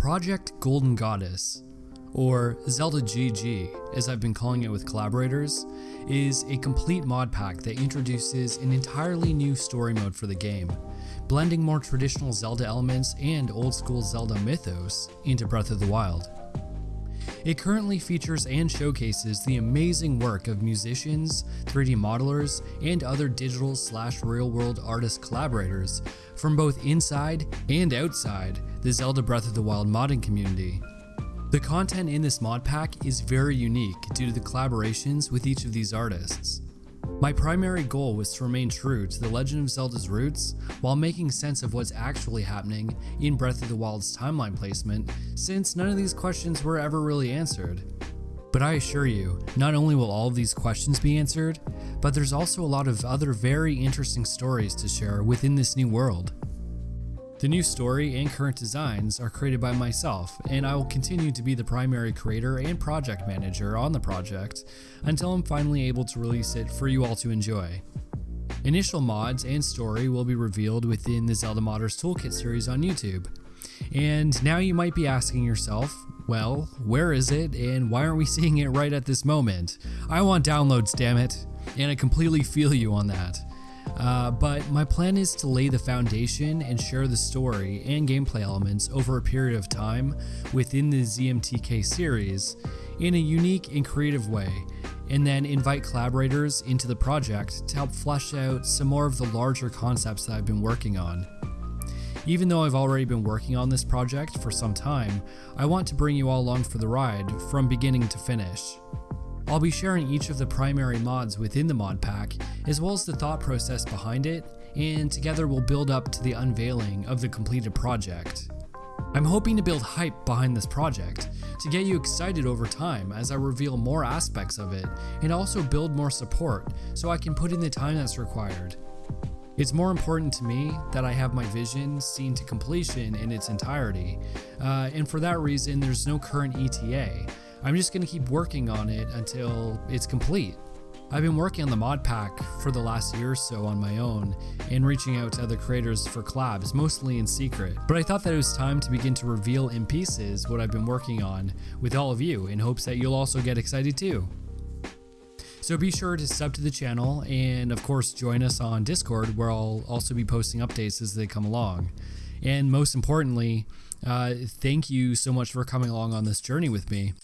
Project Golden Goddess, or Zelda GG as I've been calling it with collaborators, is a complete mod pack that introduces an entirely new story mode for the game, blending more traditional Zelda elements and old school Zelda mythos into Breath of the Wild. It currently features and showcases the amazing work of musicians, 3D modelers, and other digital slash real world artist collaborators from both inside and outside the Zelda Breath of the Wild modding community. The content in this mod pack is very unique due to the collaborations with each of these artists. My primary goal was to remain true to The Legend of Zelda's roots while making sense of what's actually happening in Breath of the Wild's timeline placement, since none of these questions were ever really answered. But I assure you, not only will all of these questions be answered, but there's also a lot of other very interesting stories to share within this new world. The new story and current designs are created by myself, and I will continue to be the primary creator and project manager on the project until I'm finally able to release it for you all to enjoy. Initial mods and story will be revealed within the Zelda Modders Toolkit series on YouTube. And now you might be asking yourself, well, where is it and why aren't we seeing it right at this moment? I want downloads, damn it. And I completely feel you on that. Uh, but my plan is to lay the foundation and share the story and gameplay elements over a period of time within the ZMTK series in a unique and creative way, and then invite collaborators into the project to help flesh out some more of the larger concepts that I've been working on. Even though I've already been working on this project for some time, I want to bring you all along for the ride from beginning to finish. I'll be sharing each of the primary mods within the mod pack, as well as the thought process behind it, and together we'll build up to the unveiling of the completed project. I'm hoping to build hype behind this project, to get you excited over time as I reveal more aspects of it, and also build more support so I can put in the time that's required. It's more important to me that I have my vision seen to completion in its entirety, uh, and for that reason there's no current ETA, I'm just going to keep working on it until it's complete. I've been working on the mod pack for the last year or so on my own and reaching out to other creators for collabs, mostly in secret. But I thought that it was time to begin to reveal in pieces what I've been working on with all of you in hopes that you'll also get excited too. So be sure to sub to the channel and of course join us on Discord where I'll also be posting updates as they come along. And most importantly, uh, thank you so much for coming along on this journey with me.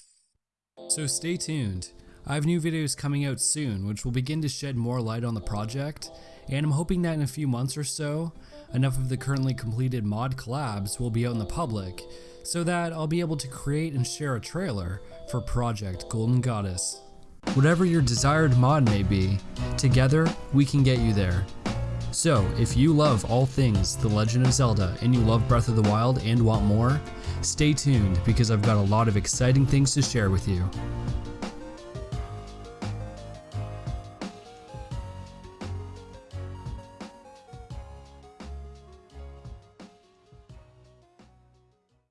So stay tuned. I have new videos coming out soon which will begin to shed more light on the project, and I'm hoping that in a few months or so, enough of the currently completed mod collabs will be out in the public, so that I'll be able to create and share a trailer for Project Golden Goddess. Whatever your desired mod may be, together we can get you there. So, if you love all things The Legend of Zelda and you love Breath of the Wild and want more, Stay tuned because I've got a lot of exciting things to share with you.